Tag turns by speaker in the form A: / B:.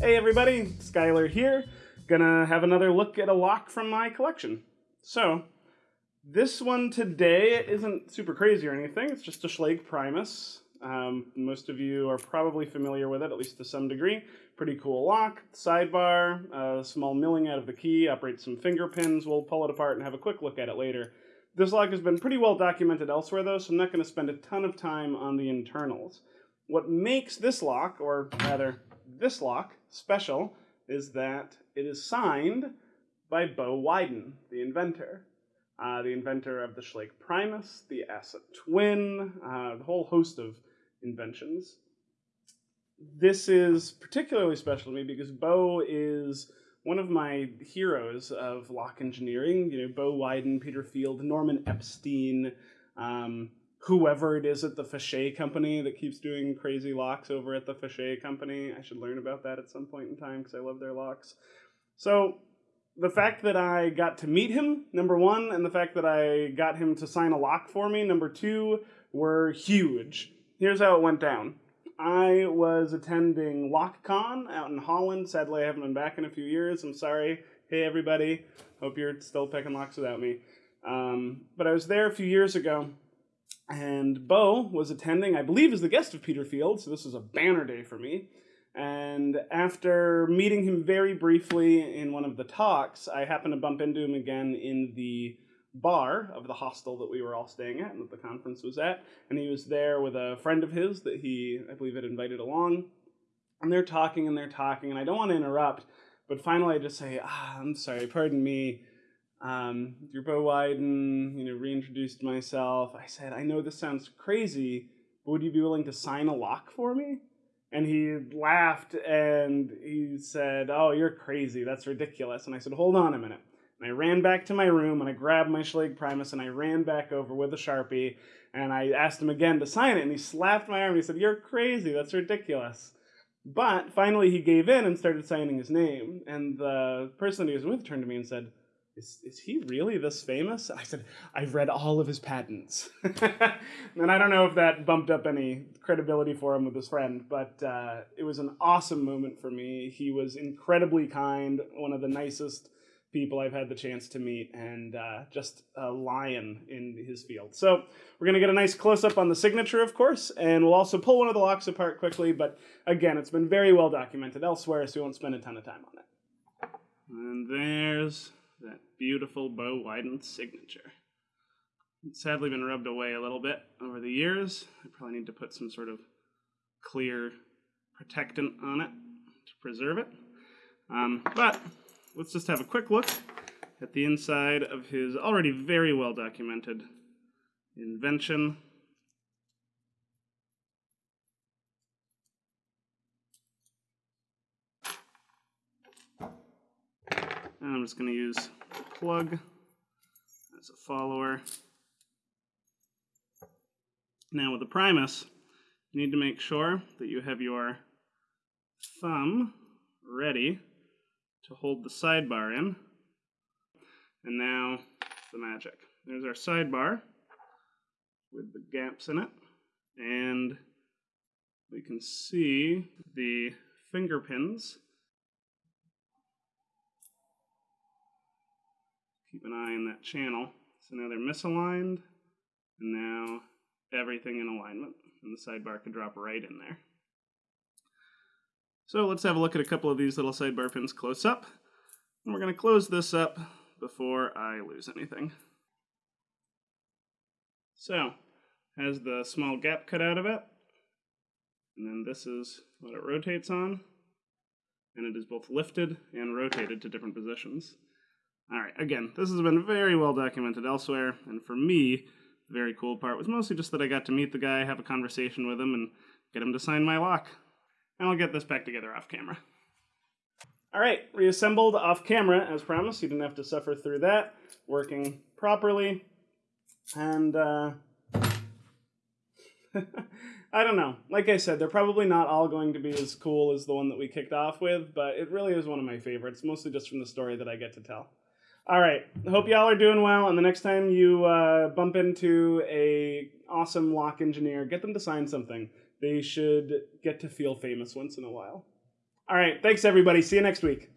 A: Hey everybody, Skylar here. Gonna have another look at a lock from my collection. So, this one today isn't super crazy or anything, it's just a Schlage Primus. Um, most of you are probably familiar with it, at least to some degree. Pretty cool lock, sidebar, a small milling out of the key, operates some finger pins. We'll pull it apart and have a quick look at it later. This lock has been pretty well documented elsewhere though, so I'm not going to spend a ton of time on the internals. What makes this lock, or rather this lock, special is that it is signed by Bo Widen, the inventor. Uh, the inventor of the Schlage Primus, the ASSA Twin, uh, the whole host of inventions. This is particularly special to me because Bo is one of my heroes of lock engineering. You know, Bo Widen, Peter Field, Norman Epstein, um, whoever it is at the Fichet company that keeps doing crazy locks over at the Fichet company. I should learn about that at some point in time because I love their locks. So the fact that I got to meet him, number one, and the fact that I got him to sign a lock for me, number two, were huge. Here's how it went down. I was attending LockCon out in Holland. Sadly, I haven't been back in a few years. I'm sorry. Hey, everybody. Hope you're still picking locks without me. Um, but I was there a few years ago, and Bo was attending, I believe, as the guest of Peter Field, so this was a banner day for me. And after meeting him very briefly in one of the talks, I happened to bump into him again in the bar of the hostel that we were all staying at and that the conference was at. And he was there with a friend of his that he, I believe, had invited along. And they're talking and they're talking, and I don't want to interrupt, but finally I just say, ah, I'm sorry, pardon me. Um, Bo Widen, you know, reintroduced myself. I said, I know this sounds crazy, but would you be willing to sign a lock for me? And he laughed and he said, Oh, you're crazy. That's ridiculous. And I said, Hold on a minute. And I ran back to my room and I grabbed my Schlage Primus and I ran back over with a Sharpie and I asked him again to sign it. And he slapped my arm and he said, You're crazy. That's ridiculous. But finally he gave in and started signing his name. And the person he was with turned to me and said, is, is he really this famous? I said, I've read all of his patents. and I don't know if that bumped up any credibility for him with his friend, but uh, it was an awesome moment for me. He was incredibly kind, one of the nicest people I've had the chance to meet, and uh, just a lion in his field. So we're going to get a nice close up on the signature, of course, and we'll also pull one of the locks apart quickly, but again, it's been very well documented elsewhere, so we won't spend a ton of time on it. And there's that beautiful Bo Widen signature. It's sadly been rubbed away a little bit over the years. I probably need to put some sort of clear protectant on it to preserve it. Um, but let's just have a quick look at the inside of his already very well documented invention. And I'm just going to use the plug as a follower. Now with the Primus, you need to make sure that you have your thumb ready to hold the sidebar in. And now the magic. There's our sidebar with the gaps in it. And we can see the finger pins keep an eye on that channel. So now they're misaligned, and now everything in alignment, and the sidebar can drop right in there. So let's have a look at a couple of these little sidebar pins close up, and we're going to close this up before I lose anything. So, has the small gap cut out of it, and then this is what it rotates on, and it is both lifted and rotated to different positions. All right, again, this has been very well documented elsewhere, and for me, the very cool part was mostly just that I got to meet the guy, have a conversation with him, and get him to sign my lock. And I'll get this back together off camera. All right, reassembled off camera as promised. You didn't have to suffer through that. Working properly. And, uh, I don't know. Like I said, they're probably not all going to be as cool as the one that we kicked off with, but it really is one of my favorites, mostly just from the story that I get to tell. All right. Hope y'all are doing well. And the next time you uh, bump into a awesome lock engineer, get them to sign something. They should get to feel famous once in a while. All right. Thanks, everybody. See you next week.